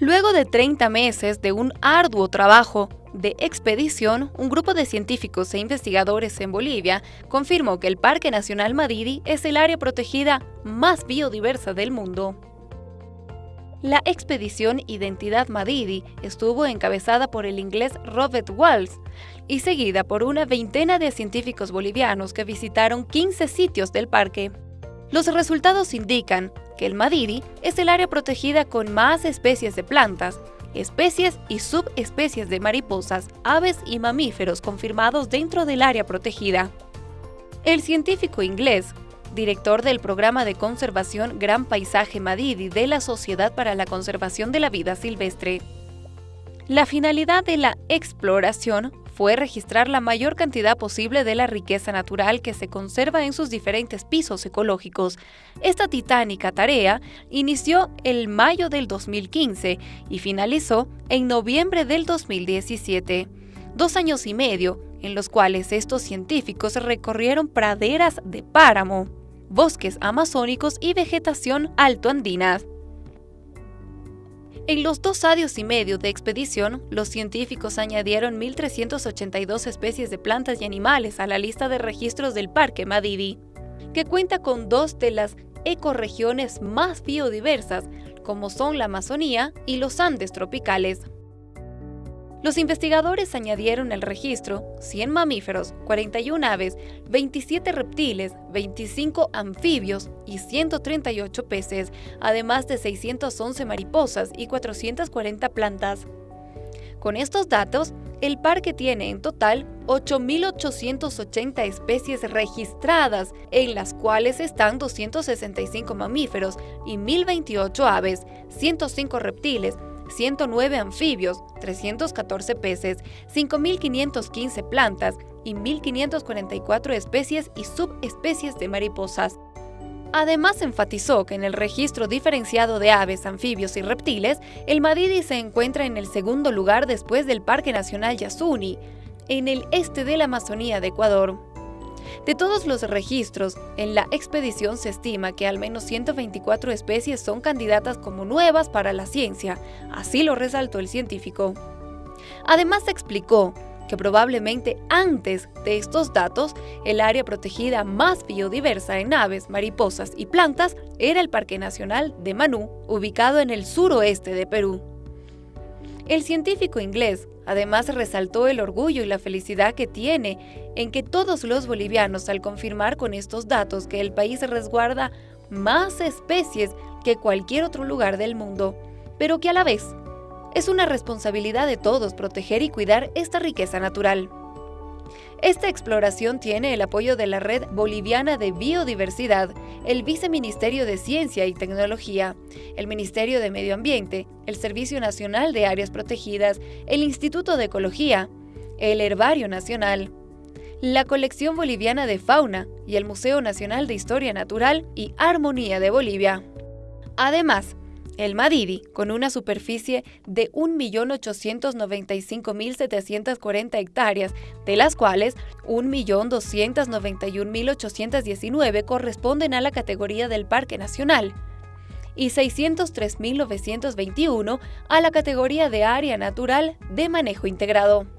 Luego de 30 meses de un arduo trabajo de expedición, un grupo de científicos e investigadores en Bolivia confirmó que el Parque Nacional Madidi es el área protegida más biodiversa del mundo. La expedición Identidad Madidi estuvo encabezada por el inglés Robert Walls y seguida por una veintena de científicos bolivianos que visitaron 15 sitios del parque. Los resultados indican que el Madidi es el área protegida con más especies de plantas, especies y subespecies de mariposas, aves y mamíferos confirmados dentro del área protegida. El científico inglés, director del programa de conservación Gran Paisaje Madidi de la Sociedad para la Conservación de la Vida Silvestre. La finalidad de la exploración fue registrar la mayor cantidad posible de la riqueza natural que se conserva en sus diferentes pisos ecológicos. Esta titánica tarea inició el mayo del 2015 y finalizó en noviembre del 2017. Dos años y medio en los cuales estos científicos recorrieron praderas de páramo, bosques amazónicos y vegetación altoandina. En los dos años y medio de expedición, los científicos añadieron 1.382 especies de plantas y animales a la lista de registros del Parque Madidi, que cuenta con dos de las ecorregiones más biodiversas, como son la Amazonía y los Andes tropicales. Los investigadores añadieron al registro 100 mamíferos, 41 aves, 27 reptiles, 25 anfibios y 138 peces, además de 611 mariposas y 440 plantas. Con estos datos, el parque tiene en total 8.880 especies registradas, en las cuales están 265 mamíferos y 1.028 aves, 105 reptiles, 109 anfibios, 314 peces, 5.515 plantas y 1.544 especies y subespecies de mariposas. Además enfatizó que en el registro diferenciado de aves, anfibios y reptiles, el Madidi se encuentra en el segundo lugar después del Parque Nacional Yasuni, en el este de la Amazonía de Ecuador. De todos los registros, en la expedición se estima que al menos 124 especies son candidatas como nuevas para la ciencia, así lo resaltó el científico. Además explicó que probablemente antes de estos datos, el área protegida más biodiversa en aves, mariposas y plantas era el Parque Nacional de Manú, ubicado en el suroeste de Perú. El científico inglés además resaltó el orgullo y la felicidad que tiene en que todos los bolivianos al confirmar con estos datos que el país resguarda más especies que cualquier otro lugar del mundo, pero que a la vez es una responsabilidad de todos proteger y cuidar esta riqueza natural. Esta exploración tiene el apoyo de la Red Boliviana de Biodiversidad, el Viceministerio de Ciencia y Tecnología, el Ministerio de Medio Ambiente, el Servicio Nacional de Áreas Protegidas, el Instituto de Ecología, el Herbario Nacional, la Colección Boliviana de Fauna y el Museo Nacional de Historia Natural y Armonía de Bolivia. Además, el Madidi, con una superficie de 1.895.740 hectáreas, de las cuales 1.291.819 corresponden a la categoría del Parque Nacional y 603.921 a la categoría de área natural de manejo integrado.